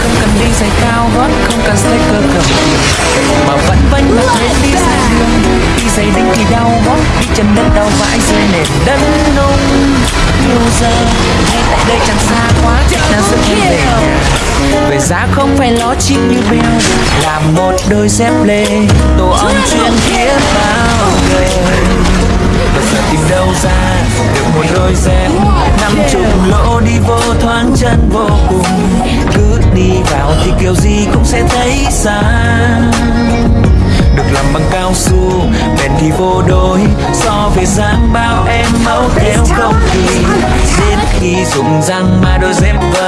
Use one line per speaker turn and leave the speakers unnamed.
Không cần đi giày cao gót, không cần sticker cầm Mà vẫn vanh mà thấy đi ra Đi giày đinh thì đau gót, đi chân đất đau vãi dưới nền đất nông Nhiều giờ, ngay tại đây chẳng xa quá, chắc là về. Về giá không phải ló chim như bèo Làm một đôi dép lê. Tổ ong chuyên thiết bao người. Bây giờ tìm đâu ra Được một đôi dép. Sẽ thấy xa được làm bằng cao su bền thì vô đối so về dáng bao em mẫu theo không kỳ đến khi dùng răng mà đôi dép si